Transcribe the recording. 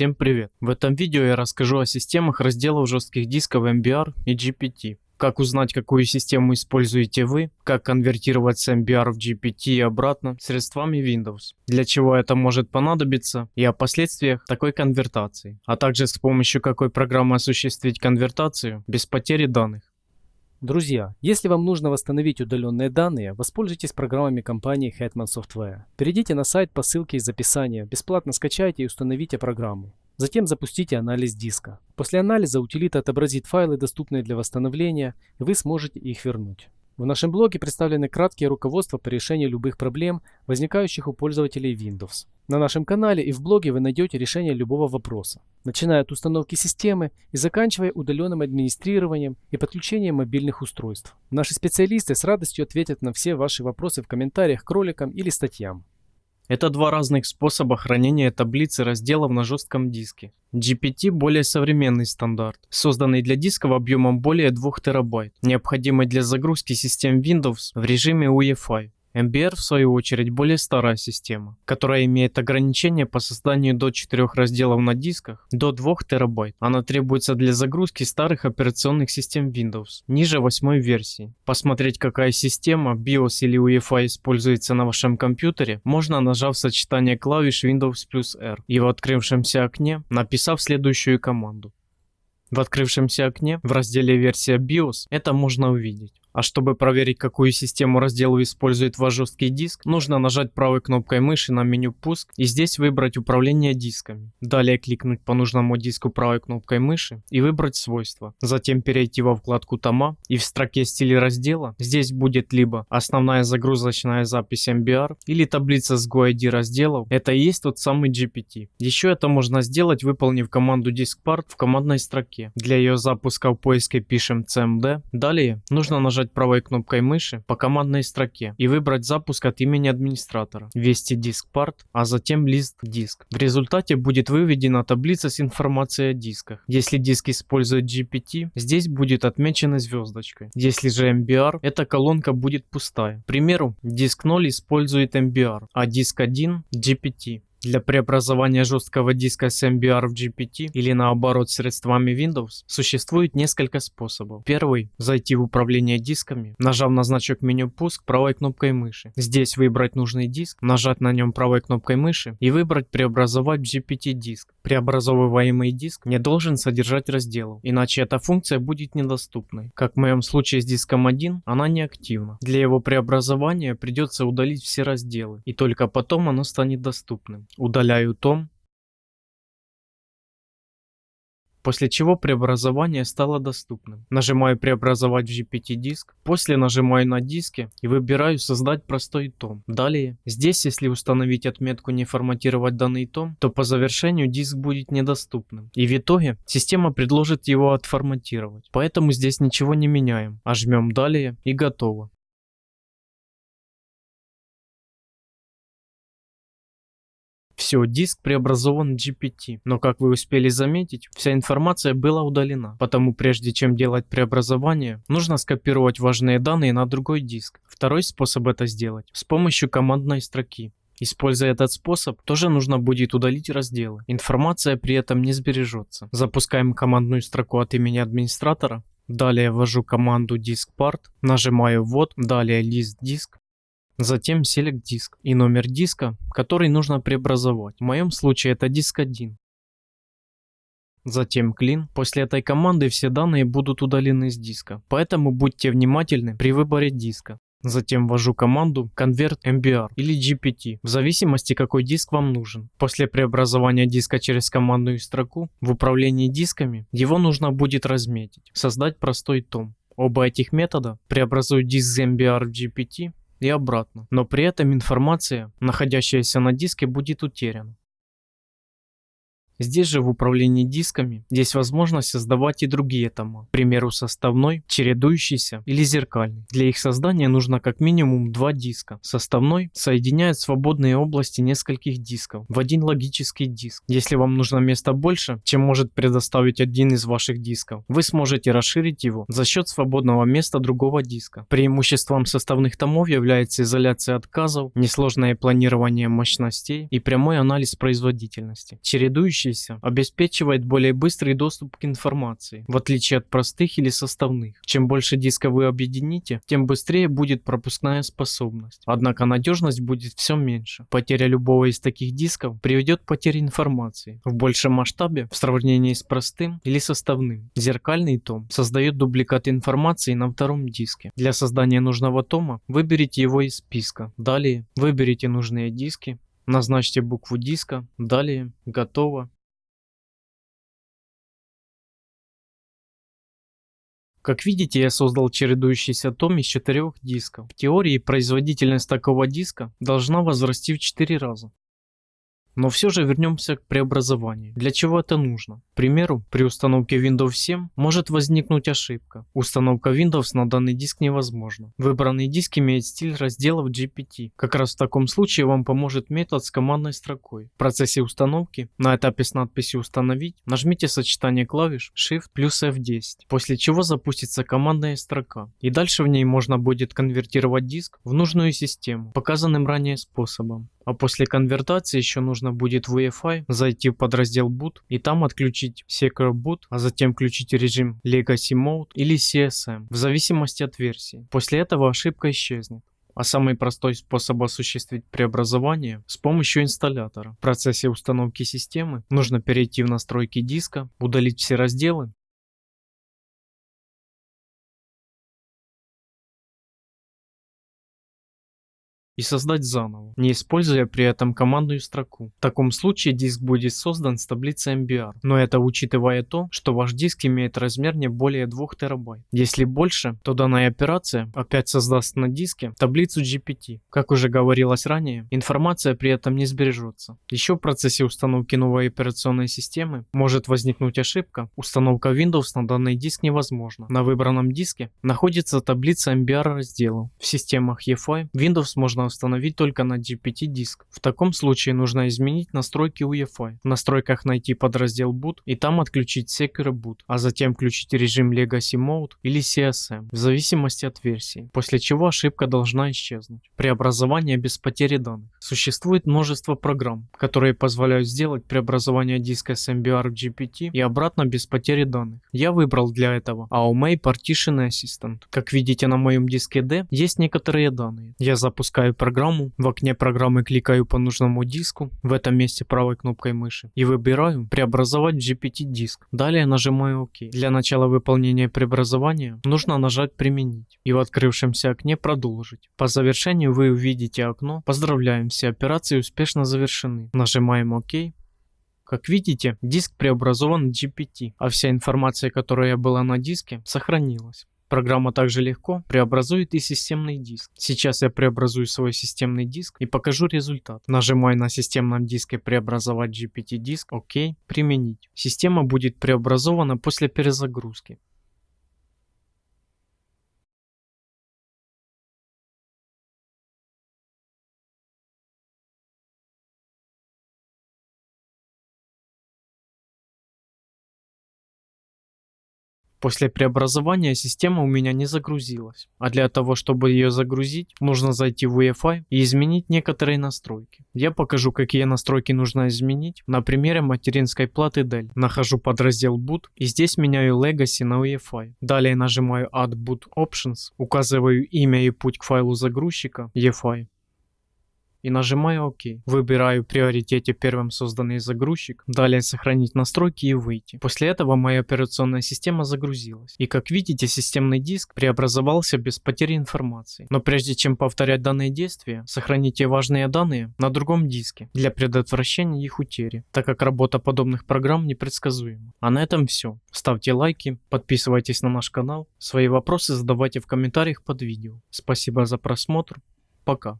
Всем привет! В этом видео я расскажу о системах разделов жестких дисков MBR и GPT. Как узнать, какую систему используете вы, как конвертировать с MBR в GPT и обратно средствами Windows, для чего это может понадобиться и о последствиях такой конвертации, а также с помощью какой программы осуществить конвертацию без потери данных. Друзья, если вам нужно восстановить удаленные данные, воспользуйтесь программами компании Hetman Software. Перейдите на сайт по ссылке из описания, бесплатно скачайте и установите программу. Затем запустите анализ диска. После анализа утилита отобразит файлы, доступные для восстановления, и вы сможете их вернуть. В нашем блоге представлены краткие руководства по решению любых проблем, возникающих у пользователей Windows. На нашем канале и в блоге вы найдете решение любого вопроса, начиная от установки системы и заканчивая удаленным администрированием и подключением мобильных устройств. Наши специалисты с радостью ответят на все ваши вопросы в комментариях к роликам или статьям. Это два разных способа хранения таблицы разделов на жестком диске. GPT более современный стандарт, созданный для дисков объемом более 2 терабайт, необходимый для загрузки систем Windows в режиме UEFI. MBR в свою очередь более старая система, которая имеет ограничение по созданию до 4 разделов на дисках до 2 терабайт. Она требуется для загрузки старых операционных систем Windows, ниже 8 версии. Посмотреть какая система, BIOS или UEFI используется на вашем компьютере, можно нажав сочетание клавиш Windows плюс R и в открывшемся окне написав следующую команду. В открывшемся окне в разделе версия BIOS это можно увидеть. А чтобы проверить, какую систему раздела использует ваш жесткий диск, нужно нажать правой кнопкой мыши на меню «Пуск» и здесь выбрать «Управление дисками». Далее кликнуть по нужному диску правой кнопкой мыши и выбрать «Свойства». Затем перейти во вкладку «Тома» и в строке «Стили раздела» здесь будет либо основная загрузочная запись MBR или таблица с GUID разделов. Это и есть тот самый GPT. Еще это можно сделать, выполнив команду diskpart в командной строке. Для ее запуска в поиске пишем cmd. Далее нужно нажать нажать правой кнопкой мыши по командной строке и выбрать запуск от имени администратора, ввести диск part, а затем лист диск. В результате будет выведена таблица с информацией о дисках. Если диск использует GPT, здесь будет отмечена звездочкой. Если же MBR, эта колонка будет пустая. К примеру, диск 0 использует MBR, а диск 1 GPT. Для преобразования жесткого диска с MBR в GPT или наоборот средствами Windows существует несколько способов. Первый – зайти в управление дисками, нажав на значок меню «Пуск» правой кнопкой мыши. Здесь выбрать нужный диск, нажать на нем правой кнопкой мыши и выбрать «Преобразовать в GPT диск». Преобразовываемый диск не должен содержать разделов, иначе эта функция будет недоступной. Как в моем случае с диском 1, она не активна. Для его преобразования придется удалить все разделы, и только потом оно станет доступным. Удаляю том. После чего преобразование стало доступным. Нажимаю преобразовать в GPT диск. После нажимаю на диске и выбираю создать простой том. Далее, здесь если установить отметку не форматировать данный том, то по завершению диск будет недоступным. И в итоге система предложит его отформатировать. Поэтому здесь ничего не меняем, а жмем далее и готово. Все, диск преобразован GPT, но как вы успели заметить, вся информация была удалена. Потому прежде чем делать преобразование, нужно скопировать важные данные на другой диск. Второй способ это сделать с помощью командной строки. Используя этот способ, тоже нужно будет удалить разделы. Информация при этом не сбережется. Запускаем командную строку от имени администратора. Далее ввожу команду diskpart, нажимаю ввод, далее list disk, Затем Select диск и номер диска, который нужно преобразовать. В моем случае это диск 1. Затем clean. После этой команды все данные будут удалены с диска, поэтому будьте внимательны при выборе диска. Затем ввожу команду convert mbr или gpt, в зависимости какой диск вам нужен. После преобразования диска через командную строку в управлении дисками его нужно будет разметить, создать простой том. Оба этих метода преобразуют диск MBR в GPT и обратно, но при этом информация, находящаяся на диске, будет утеряна. Здесь же в управлении дисками есть возможность создавать и другие тома, к примеру составной, чередующийся или зеркальный. Для их создания нужно как минимум два диска. Составной соединяет свободные области нескольких дисков в один логический диск. Если вам нужно места больше, чем может предоставить один из ваших дисков, вы сможете расширить его за счет свободного места другого диска. Преимуществом составных томов является изоляция отказов, несложное планирование мощностей и прямой анализ производительности. Чередующий Создавшийся обеспечивает более быстрый доступ к информации, в отличие от простых или составных. Чем больше дисков вы объедините, тем быстрее будет пропускная способность. Однако надежность будет все меньше. Потеря любого из таких дисков приведет к потере информации в большем масштабе в сравнении с простым или составным. Зеркальный том создает дубликат информации на втором диске. Для создания нужного тома выберите его из списка. Далее выберите нужные диски, назначьте букву диска, далее готово. Как видите, я создал чередующийся том из четырех дисков. В теории производительность такого диска должна возрасти в 4 раза. Но все же вернемся к преобразованию. Для чего это нужно? К примеру, при установке Windows 7 может возникнуть ошибка. Установка Windows на данный диск невозможна. Выбранный диск имеет стиль разделов GPT. Как раз в таком случае вам поможет метод с командной строкой. В процессе установки на этапе с надписью «Установить» нажмите сочетание клавиш Shift плюс F10, после чего запустится командная строка. И дальше в ней можно будет конвертировать диск в нужную систему, показанным ранее способом. А после конвертации еще нужно будет в UEFI зайти в подраздел Boot и там отключить Secure Boot, а затем включить режим Legacy Mode или CSM в зависимости от версии. После этого ошибка исчезнет. А самый простой способ осуществить преобразование с помощью инсталлятора. В процессе установки системы нужно перейти в настройки диска, удалить все разделы и создать заново, не используя при этом командную строку. В таком случае диск будет создан с таблицей MBR, но это учитывая то, что ваш диск имеет размер не более 2 терабайт. Если больше, то данная операция опять создаст на диске таблицу GPT. Как уже говорилось ранее, информация при этом не сбережется. Еще в процессе установки новой операционной системы может возникнуть ошибка, установка Windows на данный диск невозможна. На выбранном диске находится таблица MBR разделов. В системах EFI Windows можно установить только на GPT диск. В таком случае нужно изменить настройки UEFI. В настройках найти подраздел Boot и там отключить Secure Boot, а затем включить режим Legacy Mode или CSM в зависимости от версии, после чего ошибка должна исчезнуть. Преобразование без потери данных. Существует множество программ, которые позволяют сделать преобразование диска с MBR в GPT и обратно без потери данных. Я выбрал для этого AOMEI Partition Assistant. Как видите на моем диске D есть некоторые данные. Я запускаю программу. В окне программы кликаю по нужному диску, в этом месте правой кнопкой мыши, и выбираю «Преобразовать GPT диск». Далее нажимаю ОК. Для начала выполнения преобразования нужно нажать «Применить» и в открывшемся окне «Продолжить». По завершению вы увидите окно «Поздравляем, все операции успешно завершены». Нажимаем ОК. Как видите, диск преобразован в GPT, а вся информация, которая была на диске, сохранилась. Программа также легко преобразует и системный диск. Сейчас я преобразую свой системный диск и покажу результат. Нажимаю на системном диске преобразовать GPT диск, ОК, применить. Система будет преобразована после перезагрузки. После преобразования система у меня не загрузилась, а для того, чтобы ее загрузить, нужно зайти в UEFI и изменить некоторые настройки. Я покажу, какие настройки нужно изменить на примере материнской платы Dell. Нахожу подраздел Boot и здесь меняю Legacy на UEFI. Далее нажимаю Add Boot Options, указываю имя и путь к файлу загрузчика UEFI и нажимаю ОК. Выбираю в приоритете первым созданный загрузчик, далее сохранить настройки и выйти. После этого моя операционная система загрузилась. И как видите, системный диск преобразовался без потери информации. Но прежде чем повторять данные действия, сохраните важные данные на другом диске для предотвращения их утери, так как работа подобных программ непредсказуема. А на этом все. Ставьте лайки, подписывайтесь на наш канал, свои вопросы задавайте в комментариях под видео. Спасибо за просмотр, пока.